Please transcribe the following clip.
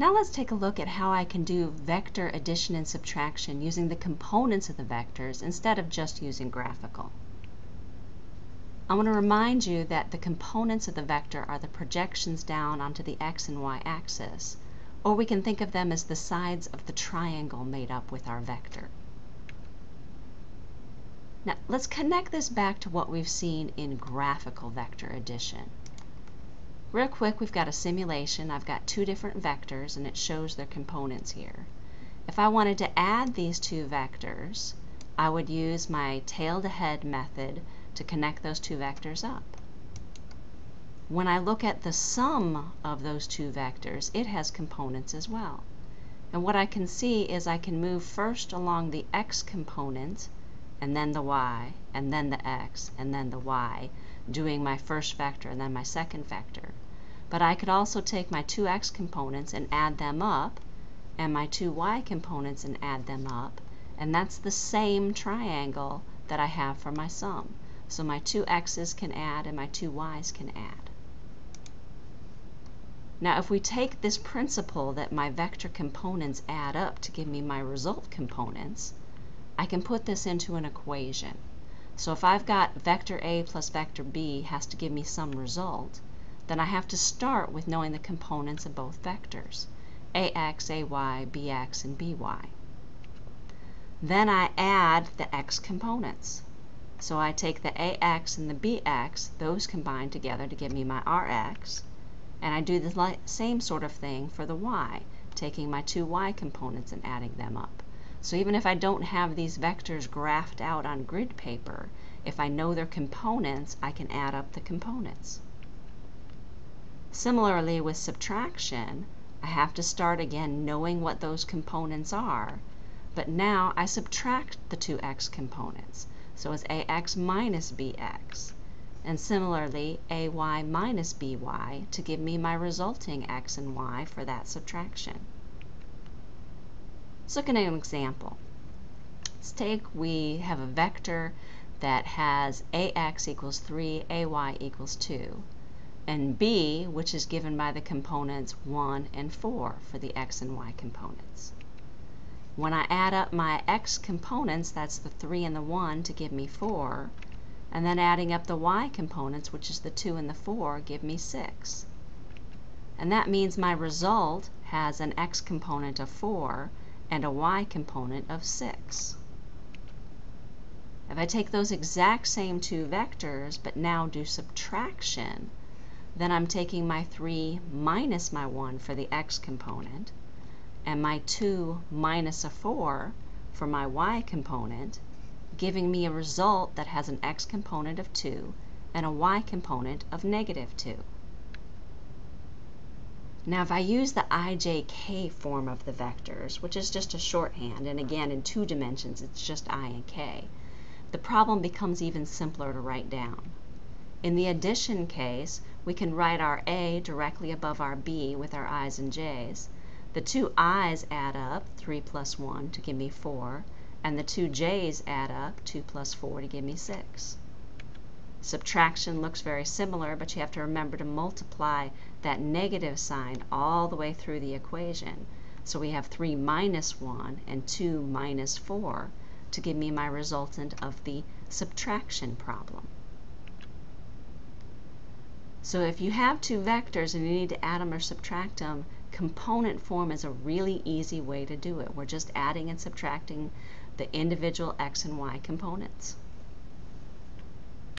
Now let's take a look at how I can do vector addition and subtraction using the components of the vectors instead of just using graphical. I want to remind you that the components of the vector are the projections down onto the x and y axis, or we can think of them as the sides of the triangle made up with our vector. Now let's connect this back to what we've seen in graphical vector addition. Real quick, we've got a simulation. I've got two different vectors and it shows their components here. If I wanted to add these two vectors, I would use my tail to head method to connect those two vectors up. When I look at the sum of those two vectors, it has components as well. And what I can see is I can move first along the x component and then the y, and then the x, and then the y, doing my first vector and then my second vector. But I could also take my two x components and add them up, and my two y components and add them up, and that's the same triangle that I have for my sum. So my two x's can add and my two y's can add. Now if we take this principle that my vector components add up to give me my result components, I can put this into an equation. So if I've got vector A plus vector B has to give me some result, then I have to start with knowing the components of both vectors, AX, AY, BX, and BY. Then I add the X components. So I take the AX and the BX, those combine together to give me my RX, and I do the same sort of thing for the Y, taking my two Y components and adding them up. So even if I don't have these vectors graphed out on grid paper, if I know their components, I can add up the components. Similarly with subtraction, I have to start again knowing what those components are, but now I subtract the two x components. So it's ax minus bx. And similarly, ay minus by to give me my resulting x and y for that subtraction. Let's look at an example. Let's take, we have a vector that has ax equals 3, ay equals 2, and b, which is given by the components 1 and 4 for the x and y components. When I add up my x components, that's the 3 and the 1 to give me 4, and then adding up the y components, which is the 2 and the 4, give me 6. And that means my result has an x component of 4 and a y component of 6. If I take those exact same two vectors but now do subtraction, then I'm taking my 3 minus my 1 for the x component and my 2 minus a 4 for my y component, giving me a result that has an x component of 2 and a y component of negative 2. Now if I use the ijk form of the vectors, which is just a shorthand, and again in two dimensions it's just i and k, the problem becomes even simpler to write down. In the addition case, we can write our a directly above our b with our i's and j's. The two i's add up, 3 plus 1 to give me 4, and the two j's add up, 2 plus 4 to give me 6. Subtraction looks very similar, but you have to remember to multiply that negative sign all the way through the equation. So we have 3 minus 1 and 2 minus 4 to give me my resultant of the subtraction problem. So if you have two vectors and you need to add them or subtract them, component form is a really easy way to do it. We're just adding and subtracting the individual x and y components.